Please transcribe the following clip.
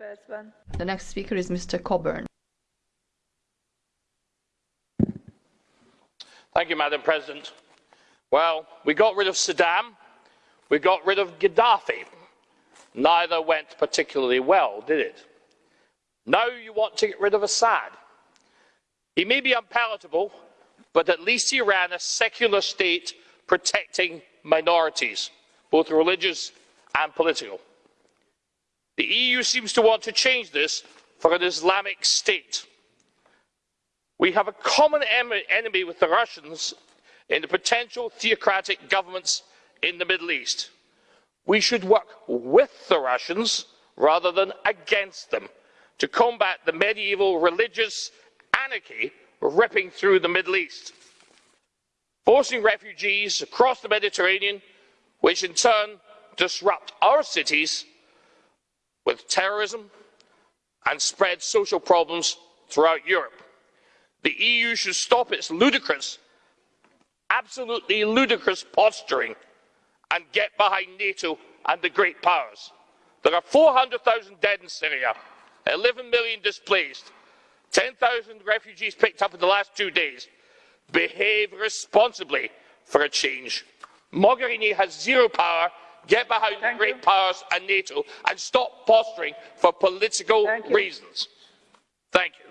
percben. The next speaker is Mr. Coburn. Thank you, Madam President. Well, we got rid of Saddam, we got rid of Gaddafi. Neither went particularly well, did it? Now you want to get rid of Assad. He may be unpalatable, but at least he ran a secular state protecting minorities, both religious and political. The EU seems to want to change this for an Islamic state. We have a common enemy with the Russians in the potential theocratic governments in the Middle East. We should work with the Russians rather than against them to combat the medieval religious anarchy ripping through the Middle East, forcing refugees across the Mediterranean, which in turn disrupt our cities with terrorism and spread social problems throughout Europe. The EU should stop its ludicrous, absolutely ludicrous posturing and get behind NATO and the great powers. There are 400,000 dead in Syria, 11 million displaced, 10,000 refugees picked up in the last two days. Behave responsibly for a change. Mogherini has zero power. Get behind Thank the great you. powers and NATO and stop posturing for political Thank you. reasons. Thank you.